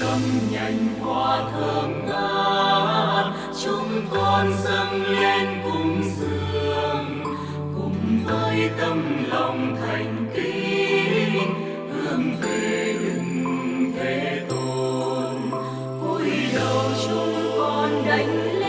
cầm nhành hoa thơm ngát. Chúng con dâng lên cùng dường cùng với tâm lòng thành kính. Hướng về đức thế tôn cúi đầu chúng con đánh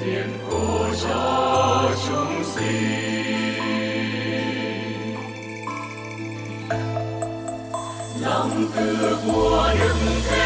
diện của cho chúng sinh lòng từ của đức thế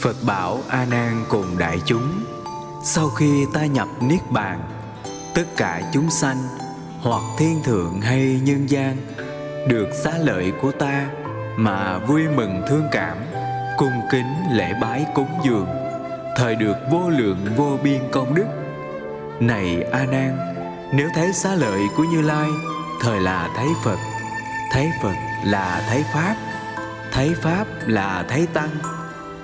Phật bảo A Nan cùng đại chúng, Sau khi ta nhập Niết Bàn, Tất cả chúng sanh, Hoặc thiên thượng hay nhân gian, Được xá lợi của ta Mà vui mừng thương cảm, Cung kính lễ bái cúng dường, Thời được vô lượng vô biên công đức. Này A Nan, Nếu thấy xá lợi của Như Lai, Thời là thấy Phật Thấy Phật là thấy Pháp Thấy Pháp là thấy Tăng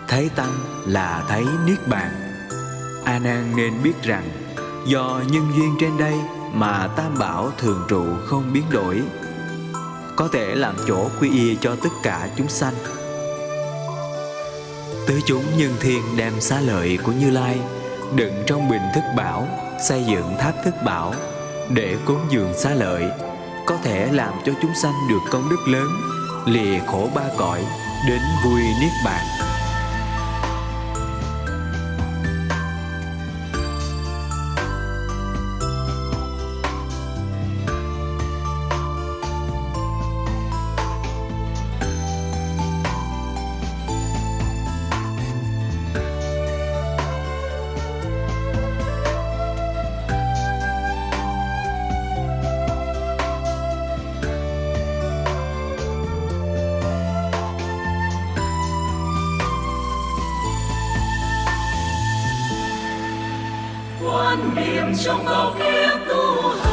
Thấy Tăng là thấy Niết Bàn. A Nan nên biết rằng, Do nhân duyên trên đây Mà Tam Bảo thường trụ không biến đổi, Có thể làm chỗ quy y cho tất cả chúng sanh. Tứ chúng nhân thiên đem xá lợi của Như Lai, Đựng trong bình thức bảo, Xây dựng tháp thức bảo, Để cúng dường xá lợi, Có thể làm cho chúng sanh được công đức lớn, Lìa khổ ba cõi, Đến vui Niết Bàn. trong bao kiếp tu